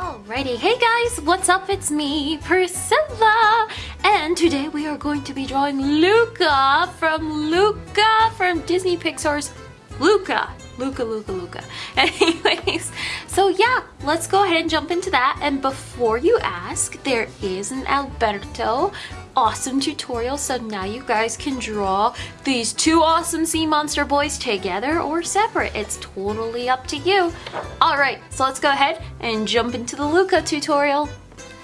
Alrighty, hey guys, what's up? It's me, Priscilla, and today we are going to be drawing Luca from Luca from Disney Pixar's Luca. Luca, Luca, Luca. Anyways, so yeah, let's go ahead and jump into that. And before you ask, there is an Alberto awesome tutorial so now you guys can draw these two awesome sea monster boys together or separate. It's totally up to you. Alright, so let's go ahead and jump into the Luca tutorial.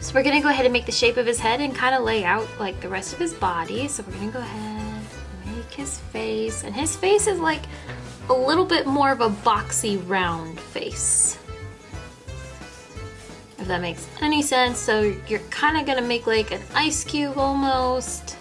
So we're gonna go ahead and make the shape of his head and kind of lay out like the rest of his body. So we're gonna go ahead make his face and his face is like a little bit more of a boxy round face that makes any sense. So you're kind of gonna make like an ice cube almost.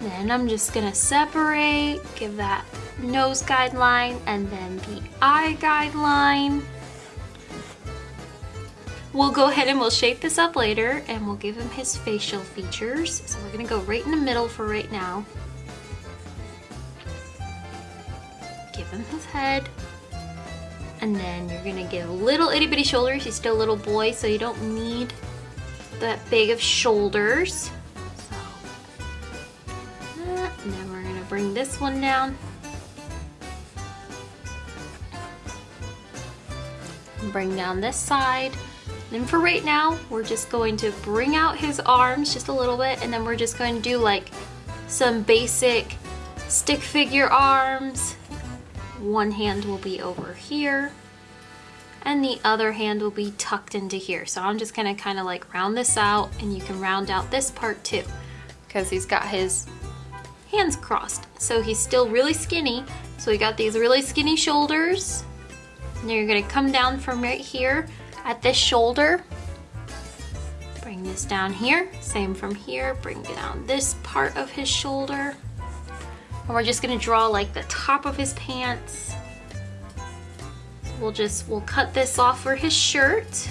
Then I'm just gonna separate, give that nose guideline and then the eye guideline. We'll go ahead and we'll shape this up later and we'll give him his facial features. So we're gonna go right in the middle for right now. Him his head. And then you're gonna give little itty bitty shoulders. He's still a little boy, so you don't need that big of shoulders. So, and then we're gonna bring this one down. Bring down this side. And for right now, we're just going to bring out his arms just a little bit, and then we're just going to do like some basic stick figure arms, one hand will be over here and the other hand will be tucked into here. So I'm just gonna kind of like round this out and you can round out this part too because he's got his hands crossed. So he's still really skinny. So we got these really skinny shoulders. And you're gonna come down from right here at this shoulder. Bring this down here, same from here, bring down this part of his shoulder. And we're just gonna draw like the top of his pants. We'll just, we'll cut this off for his shirt.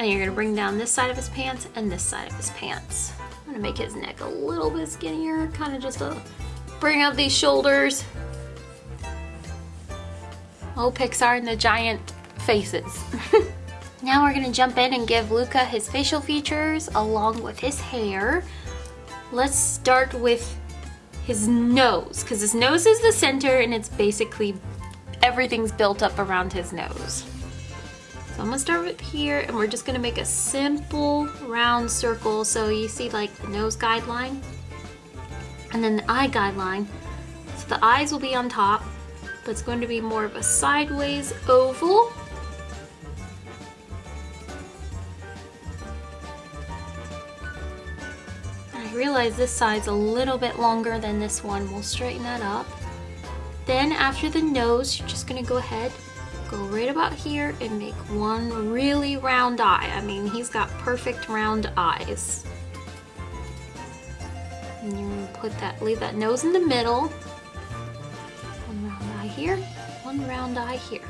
And you're gonna bring down this side of his pants and this side of his pants. I'm gonna make his neck a little bit skinnier, kind of just to bring out these shoulders. Oh, Pixar and the giant faces. now we're gonna jump in and give Luca his facial features along with his hair. Let's start with his nose, because his nose is the center and it's basically everything's built up around his nose. So I'm gonna start with here and we're just gonna make a simple round circle. So you see like the nose guideline and then the eye guideline. So the eyes will be on top, but it's going to be more of a sideways oval realize this side's a little bit longer than this one. We'll straighten that up. Then after the nose, you're just gonna go ahead, go right about here and make one really round eye. I mean, he's got perfect round eyes. And you put that, leave that nose in the middle. One round eye here, one round eye here.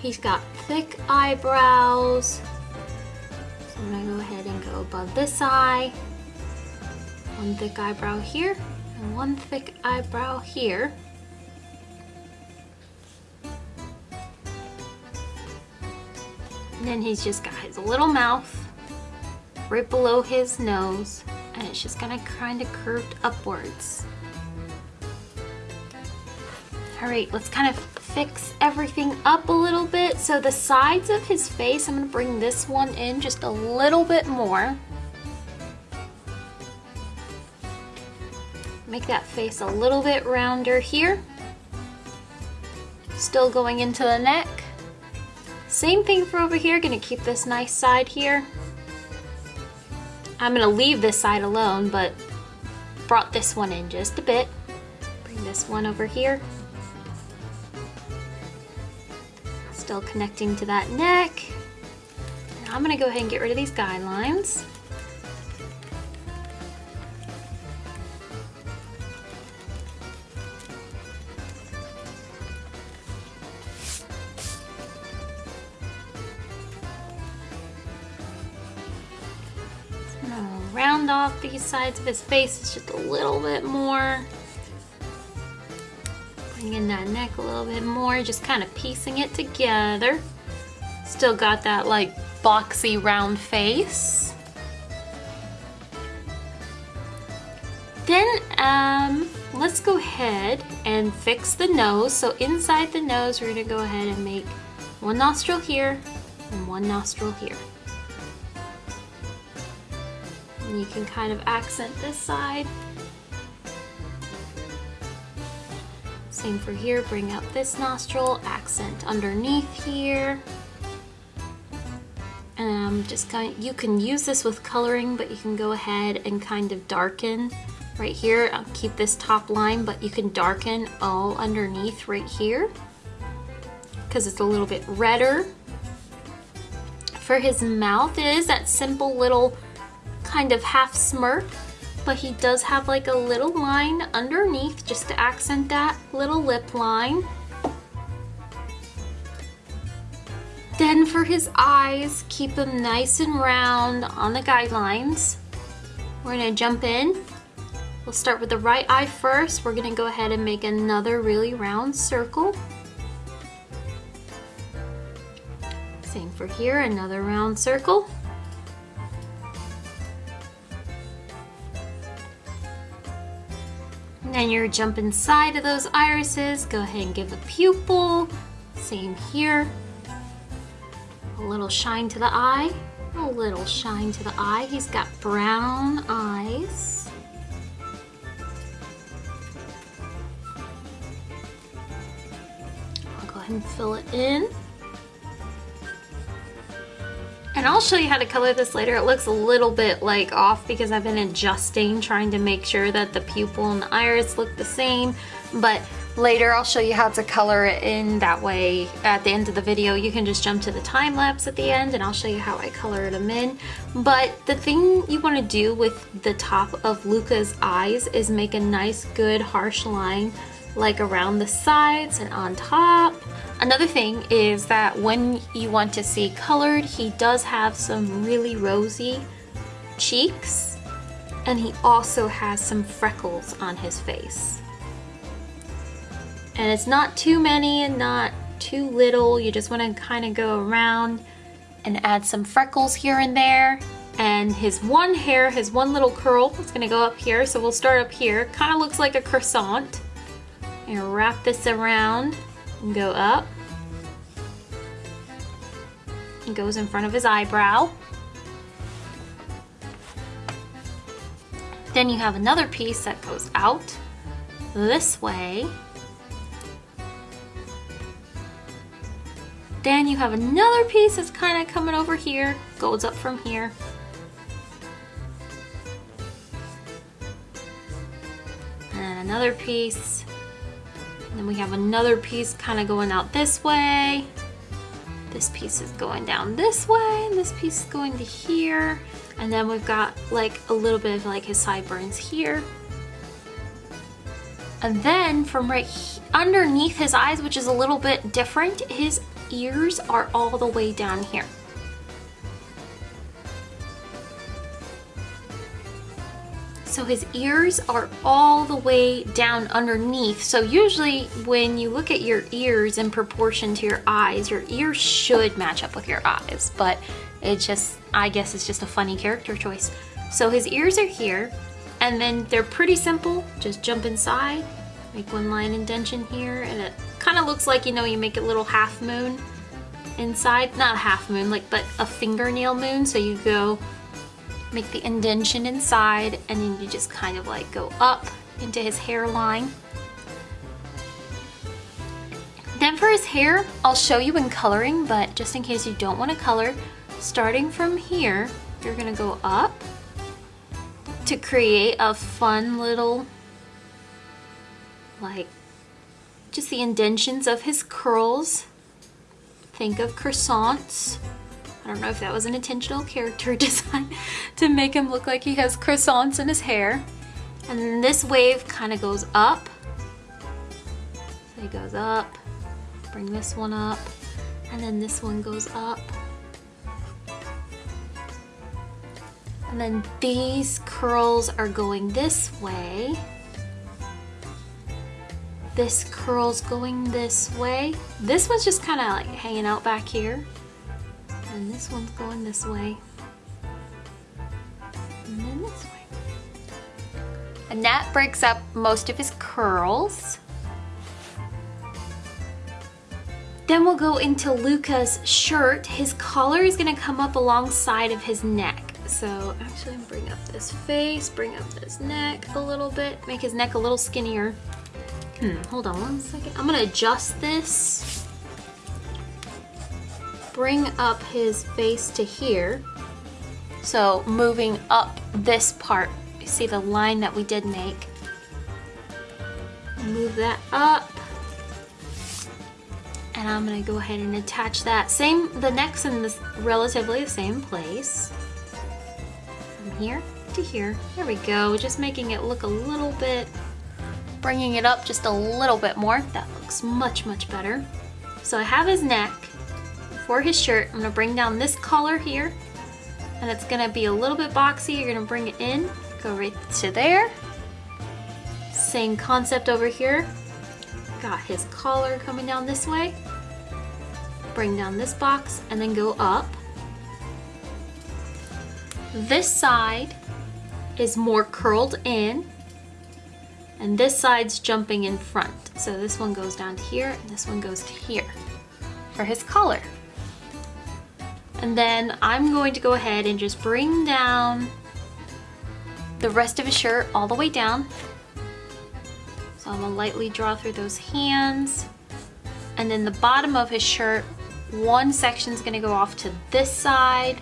He's got thick eyebrows. So I'm gonna go ahead and go above this eye one thick eyebrow here and one thick eyebrow here. And then he's just got his little mouth right below his nose and it's just gonna kind of curved upwards. All right, let's kind of fix everything up a little bit. So the sides of his face, I'm gonna bring this one in just a little bit more. Make that face a little bit rounder here. Still going into the neck. Same thing for over here, gonna keep this nice side here. I'm gonna leave this side alone, but brought this one in just a bit. Bring this one over here. Still connecting to that neck. I'm gonna go ahead and get rid of these guidelines. Round off these sides of his face just a little bit more. Bring in that neck a little bit more, just kind of piecing it together. Still got that like boxy round face. Then um, let's go ahead and fix the nose. So inside the nose, we're gonna go ahead and make one nostril here and one nostril here. And you can kind of accent this side. Same for here, bring up this nostril, accent underneath here. And I'm just kind you can use this with coloring, but you can go ahead and kind of darken right here. I'll keep this top line, but you can darken all underneath right here because it's a little bit redder. For his mouth is that simple little kind of half smirk, but he does have like a little line underneath just to accent that little lip line. Then for his eyes, keep them nice and round on the guidelines. We're gonna jump in. We'll start with the right eye first. We're gonna go ahead and make another really round circle. Same for here, another round circle. And you're jump inside of those irises. Go ahead and give a pupil. Same here. A little shine to the eye. A little shine to the eye. He's got brown eyes. I'll go ahead and fill it in. And I'll show you how to color this later. It looks a little bit like off because I've been adjusting, trying to make sure that the pupil and the iris look the same. But later I'll show you how to color it in that way. At the end of the video, you can just jump to the time lapse at the end and I'll show you how I color them in. But the thing you want to do with the top of Luca's eyes is make a nice, good, harsh line like around the sides and on top. Another thing is that when you want to see colored, he does have some really rosy cheeks and he also has some freckles on his face. And it's not too many and not too little. You just want to kind of go around and add some freckles here and there. And his one hair, his one little curl, is going to go up here. So we'll start up here. Kind of looks like a croissant. And wrap this around and go up. It goes in front of his eyebrow. Then you have another piece that goes out this way. Then you have another piece that's kind of coming over here, goes up from here. And another piece. Then we have another piece kind of going out this way. This piece is going down this way, and this piece is going to here. And then we've got like a little bit of like his sideburns here. And then from right underneath his eyes, which is a little bit different, his ears are all the way down here. So his ears are all the way down underneath. So usually when you look at your ears in proportion to your eyes, your ears should match up with your eyes, but it just, I guess it's just a funny character choice. So his ears are here, and then they're pretty simple. Just jump inside, make one line indentation here, and it kind of looks like, you know, you make a little half moon inside. Not a half moon, like, but a fingernail moon. So you go make the indentation inside and then you just kind of like go up into his hairline. Then for his hair, I'll show you in coloring, but just in case you don't want to color, starting from here, you're gonna go up to create a fun little, like, just the indentions of his curls. Think of croissants. I don't know if that was an intentional character design to make him look like he has croissants in his hair. And then this wave kind of goes up. So he goes up, bring this one up, and then this one goes up. And then these curls are going this way. this curl's going this way. This one's just kind of like hanging out back here. And this one's going this way. And then this way. And that breaks up most of his curls. Then we'll go into Luca's shirt. His collar is gonna come up alongside of his neck. So actually bring up this face, bring up this neck a little bit, make his neck a little skinnier. Hmm, hold on one second. I'm gonna adjust this. Bring up his face to here. So moving up this part, you see the line that we did make. Move that up. And I'm gonna go ahead and attach that. Same, the neck's in this relatively the same place. From here to here. There we go, just making it look a little bit bringing it up just a little bit more. That looks much, much better. So I have his neck. For his shirt, I'm gonna bring down this collar here, and it's gonna be a little bit boxy. You're gonna bring it in, go right to there. Same concept over here. Got his collar coming down this way. Bring down this box and then go up. This side is more curled in and this side's jumping in front. So this one goes down to here and this one goes to here for his collar. And then I'm going to go ahead and just bring down the rest of his shirt all the way down. So I'm gonna lightly draw through those hands. And then the bottom of his shirt, one section's gonna go off to this side.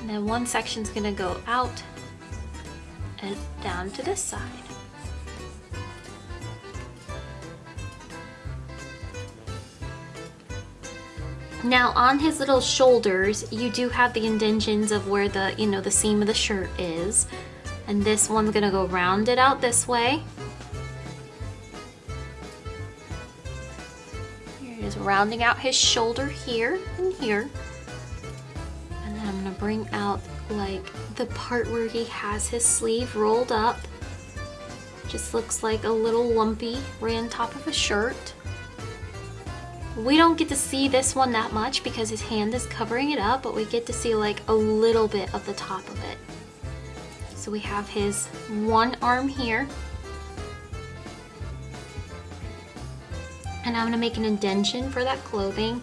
And then one section's gonna go out and down to this side. Now on his little shoulders, you do have the indentions of where the, you know, the seam of the shirt is. And this one's gonna go rounded out this way. Is rounding out his shoulder here and here. And then I'm gonna bring out like the part where he has his sleeve rolled up. Just looks like a little lumpy right on top of a shirt. We don't get to see this one that much because his hand is covering it up, but we get to see like a little bit of the top of it. So we have his one arm here. And I'm gonna make an indention for that clothing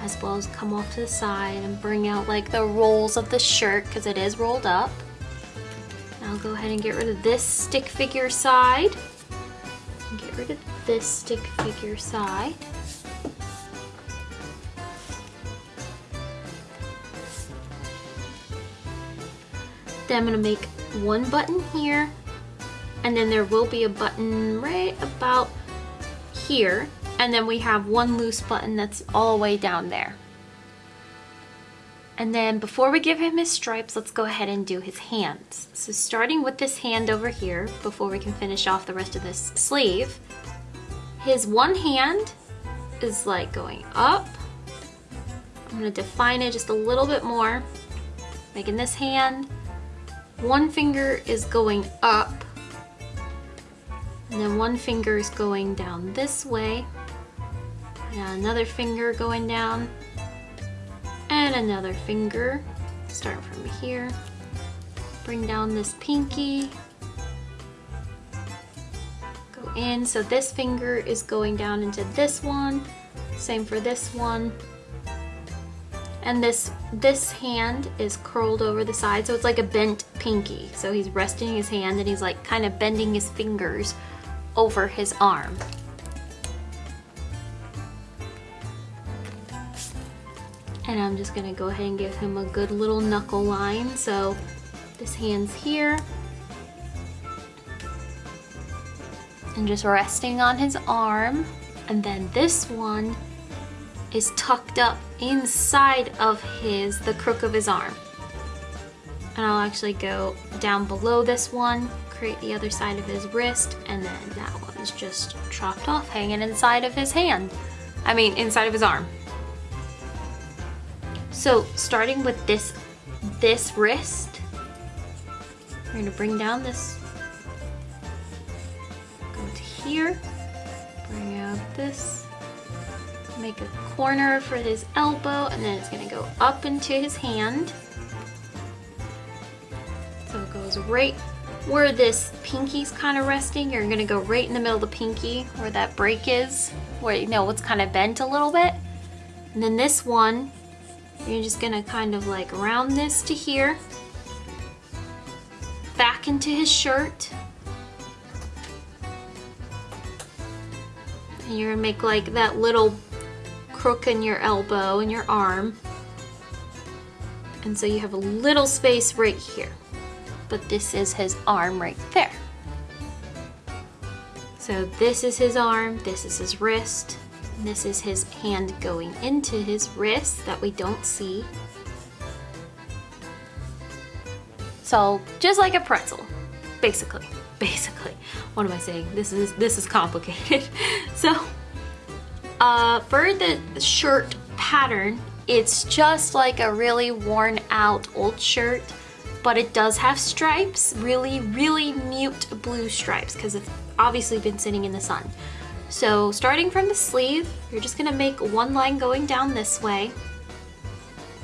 as well as come off to the side and bring out like the rolls of the shirt because it is rolled up. I'll go ahead and get rid of this stick figure side. Get rid of this stick figure side. Then I'm gonna make one button here and then there will be a button right about here and then we have one loose button that's all the way down there. And then before we give him his stripes, let's go ahead and do his hands. So starting with this hand over here, before we can finish off the rest of this sleeve, his one hand is like going up. I'm gonna define it just a little bit more, making this hand one finger is going up and then one finger is going down this way and another finger going down and another finger. Starting from here. Bring down this pinky. Go in. So this finger is going down into this one. Same for this one and this this hand is curled over the side so it's like a bent pinky. So he's resting his hand and he's like kind of bending his fingers over his arm. And I'm just gonna go ahead and give him a good little knuckle line. So this hand's here. And just resting on his arm. And then this one is tucked up inside of his, the crook of his arm. And I'll actually go down below this one, create the other side of his wrist, and then that one is just chopped off, hanging inside of his hand. I mean, inside of his arm. So starting with this, this wrist, we're gonna bring down this, go to here. Bring out this. Make a corner for his elbow and then it's gonna go up into his hand. So it goes right where this pinky's kind of resting. You're gonna go right in the middle of the pinky where that break is, where you know it's kind of bent a little bit. And then this one, you're just gonna kind of like round this to here, back into his shirt. And you're gonna make like that little crook in your elbow and your arm. And so you have a little space right here. But this is his arm right there. So this is his arm, this is his wrist, this is his hand going into his wrist that we don't see. So just like a pretzel, basically, basically. What am I saying? This is this is complicated. so uh, for the shirt pattern, it's just like a really worn out old shirt, but it does have stripes, really, really mute blue stripes because it's obviously been sitting in the sun. So starting from the sleeve, you're just gonna make one line going down this way,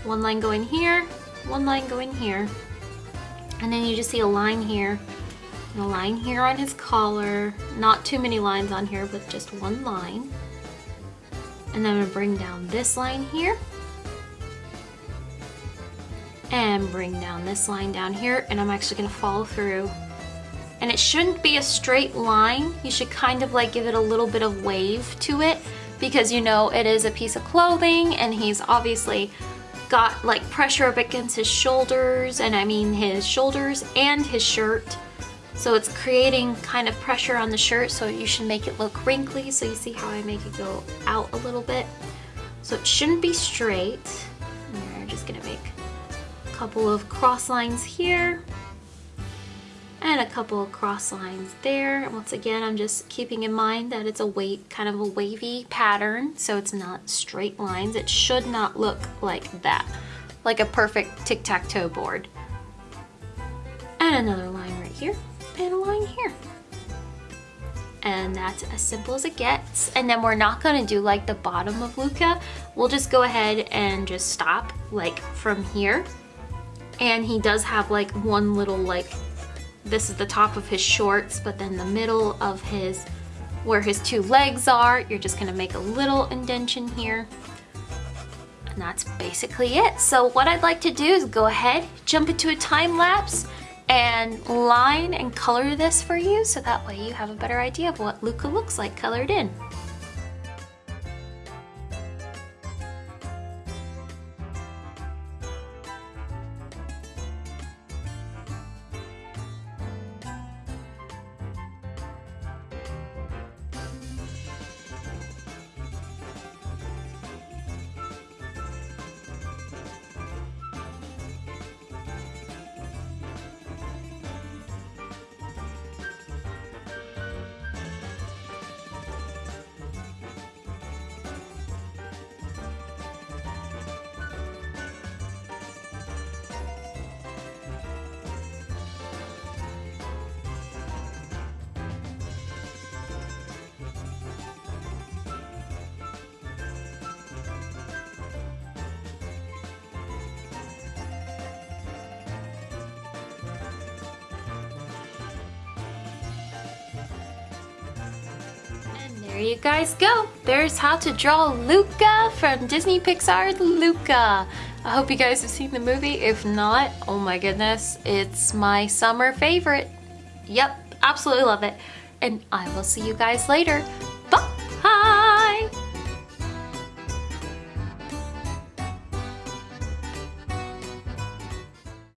one line going here, one line going here, and then you just see a line here, and a line here on his collar, not too many lines on here, but just one line. And then I'm gonna bring down this line here, and bring down this line down here, and I'm actually gonna follow through and it shouldn't be a straight line. You should kind of like give it a little bit of wave to it because you know it is a piece of clothing and he's obviously got like pressure up against his shoulders and I mean his shoulders and his shirt. So it's creating kind of pressure on the shirt so you should make it look wrinkly. So you see how I make it go out a little bit. So it shouldn't be straight. You're just gonna make a couple of cross lines here and a couple of cross lines there. And once again, I'm just keeping in mind that it's a weight, kind of a wavy pattern, so it's not straight lines. It should not look like that, like a perfect tic-tac-toe board. And another line right here, and a line here. And that's as simple as it gets. And then we're not gonna do like the bottom of Luca. We'll just go ahead and just stop like from here. And he does have like one little like this is the top of his shorts, but then the middle of his, where his two legs are, you're just gonna make a little indentation here. And that's basically it. So what I'd like to do is go ahead, jump into a time lapse, and line and color this for you so that way you have a better idea of what Luca looks like colored in. There you guys go. There's how to draw Luca from Disney Pixar's Luca. I hope you guys have seen the movie. If not, oh my goodness, it's my summer favorite. Yep, absolutely love it. And I will see you guys later.